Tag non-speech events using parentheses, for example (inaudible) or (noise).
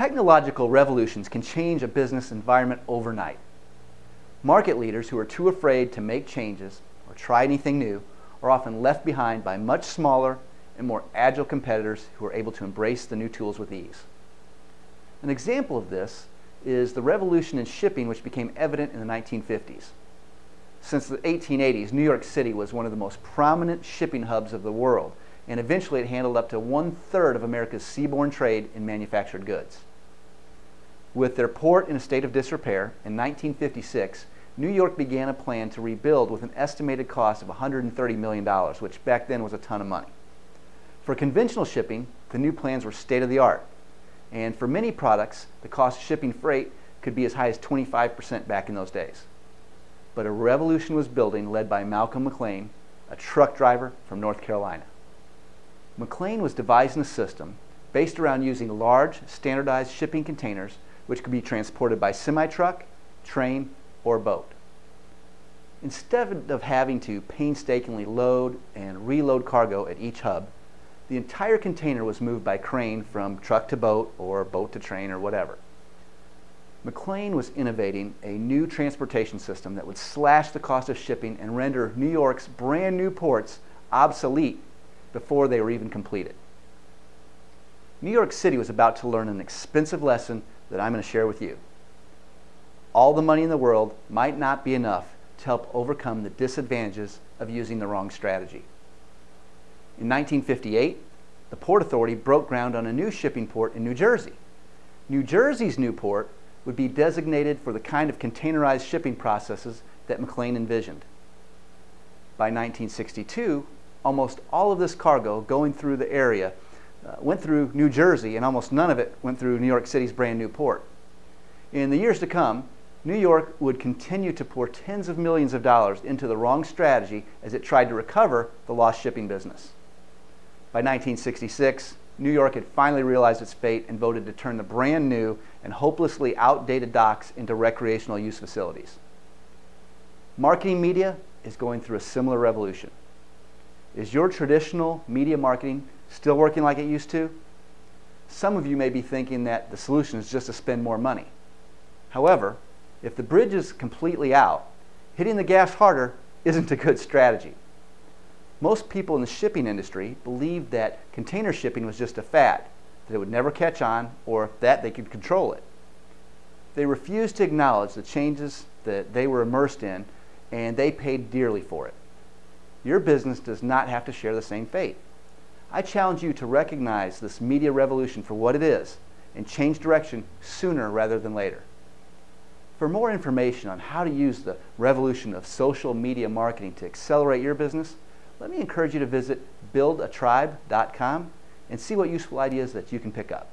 Technological revolutions can change a business environment overnight. Market leaders who are too afraid to make changes or try anything new are often left behind by much smaller and more agile competitors who are able to embrace the new tools with ease. An example of this is the revolution in shipping which became evident in the 1950s. Since the 1880s, New York City was one of the most prominent shipping hubs of the world, and eventually it handled up to one-third of America's seaborne trade in manufactured goods. With their port in a state of disrepair, in 1956, New York began a plan to rebuild with an estimated cost of $130 million, which back then was a ton of money. For conventional shipping, the new plans were state-of-the-art, and for many products, the cost of shipping freight could be as high as 25% back in those days. But a revolution was building led by Malcolm McLean, a truck driver from North Carolina. McLean was devising a system based around using large, standardized shipping containers which could be transported by semi-truck, train, or boat. Instead of having to painstakingly load and reload cargo at each hub, the entire container was moved by crane from truck to boat or boat to train or whatever. McLean was innovating a new transportation system that would slash the cost of shipping and render New York's brand new ports obsolete before they were even completed. New York City was about to learn an expensive lesson that I'm going to share with you. All the money in the world might not be enough to help overcome the disadvantages of using the wrong strategy. In 1958, the Port Authority broke ground on a new shipping port in New Jersey. New Jersey's new port would be designated for the kind of containerized shipping processes that McLean envisioned. By 1962, almost all of this cargo going through the area uh, went through New Jersey and almost none of it went through New York City's brand new port. In the years to come, New York would continue to pour tens of millions of dollars into the wrong strategy as it tried to recover the lost shipping business. By 1966, New York had finally realized its fate and voted to turn the brand new and hopelessly outdated docks into recreational use facilities. Marketing media is going through a similar revolution. Is your traditional media marketing still working like it used to? Some of you may be thinking that the solution is just to spend more money. However, if the bridge is completely out, hitting the gas harder (laughs) isn't a good strategy. Most people in the shipping industry believed that container shipping was just a fad, that it would never catch on, or that they could control it. They refused to acknowledge the changes that they were immersed in, and they paid dearly for it. Your business does not have to share the same fate. I challenge you to recognize this media revolution for what it is and change direction sooner rather than later. For more information on how to use the revolution of social media marketing to accelerate your business, let me encourage you to visit buildatribe.com and see what useful ideas that you can pick up.